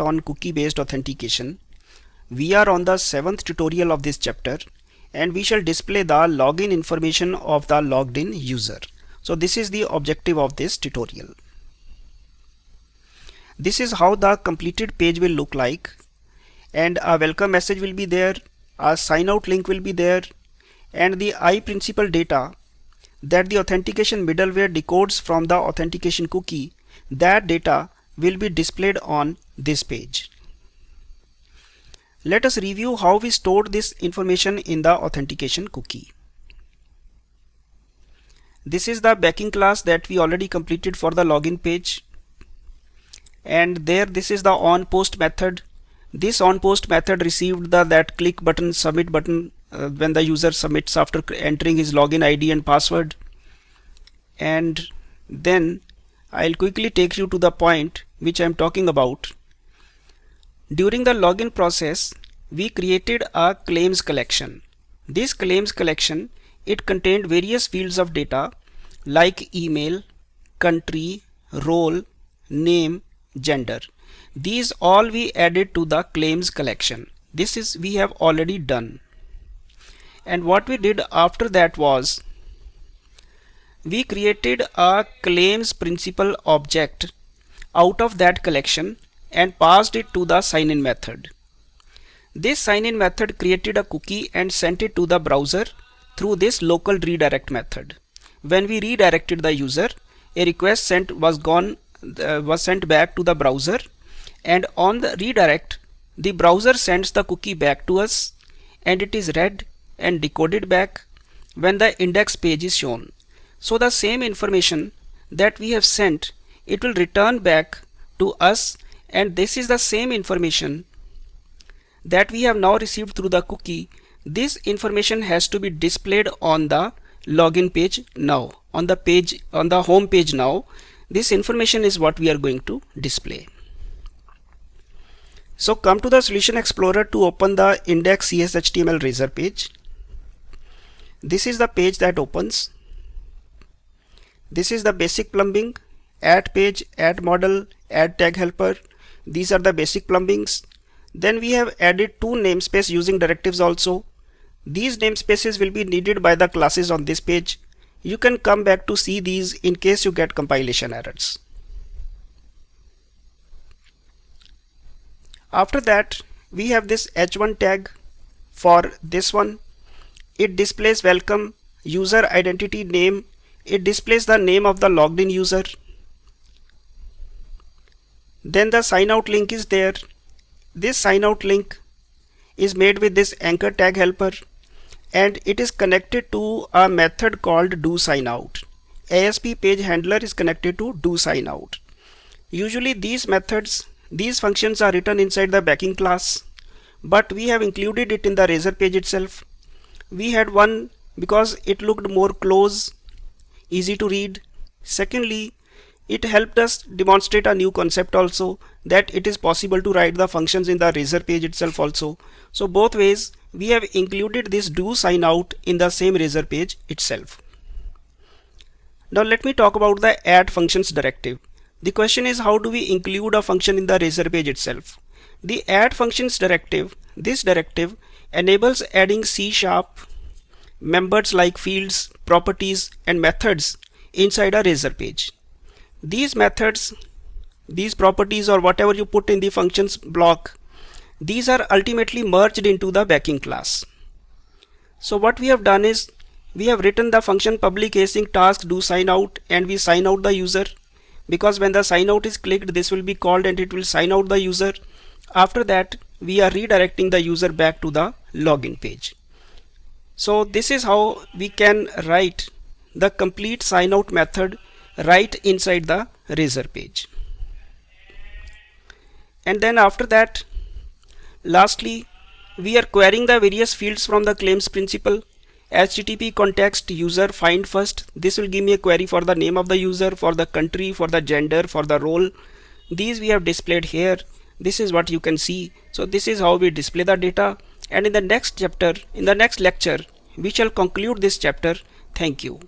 on cookie based authentication. We are on the seventh tutorial of this chapter and we shall display the login information of the logged in user. So this is the objective of this tutorial. This is how the completed page will look like and a welcome message will be there, a sign out link will be there and the iPrincipal data that the authentication middleware decodes from the authentication cookie that data will be displayed on this page. Let us review how we stored this information in the authentication cookie. This is the backing class that we already completed for the login page. And there this is the on post method. This on post method received the that click button submit button uh, when the user submits after entering his login ID and password. And then I'll quickly take you to the point which I'm talking about. During the login process, we created a claims collection. This claims collection, it contained various fields of data like email, country, role, name, gender. These all we added to the claims collection. This is we have already done. And what we did after that was we created a claims principal object out of that collection and passed it to the sign in method. This sign in method created a cookie and sent it to the browser through this local redirect method. When we redirected the user, a request sent was gone uh, was sent back to the browser and on the redirect the browser sends the cookie back to us and it is read and decoded back when the index page is shown. So the same information that we have sent, it will return back to us and this is the same information that we have now received through the cookie. This information has to be displayed on the login page now on the page on the home page now. This information is what we are going to display. So come to the solution explorer to open the index cshtml razor page. This is the page that opens. This is the basic plumbing, add page, add model, add tag helper. These are the basic plumbings. Then we have added two namespace using directives also. These namespaces will be needed by the classes on this page. You can come back to see these in case you get compilation errors. After that, we have this h1 tag for this one. It displays welcome, user identity name, it displays the name of the logged in user then the sign out link is there. This sign out link is made with this anchor tag helper and it is connected to a method called do sign out. ASP page handler is connected to do sign out. Usually these methods these functions are written inside the backing class but we have included it in the razor page itself. We had one because it looked more close easy to read. Secondly, it helped us demonstrate a new concept also that it is possible to write the functions in the razor page itself also. So both ways we have included this do sign out in the same razor page itself. Now let me talk about the add functions directive. The question is how do we include a function in the razor page itself? The add functions directive, this directive enables adding C sharp members like fields, properties and methods inside a razor page. These methods, these properties or whatever you put in the functions block, these are ultimately merged into the backing class. So what we have done is we have written the function public async task do sign out and we sign out the user because when the sign out is clicked this will be called and it will sign out the user. After that we are redirecting the user back to the login page. So this is how we can write the complete sign out method right inside the razor page. And then after that, lastly, we are querying the various fields from the claims principal. Http context user find first. This will give me a query for the name of the user for the country for the gender for the role. These we have displayed here. This is what you can see. So this is how we display the data. And in the next chapter in the next lecture we shall conclude this chapter. Thank you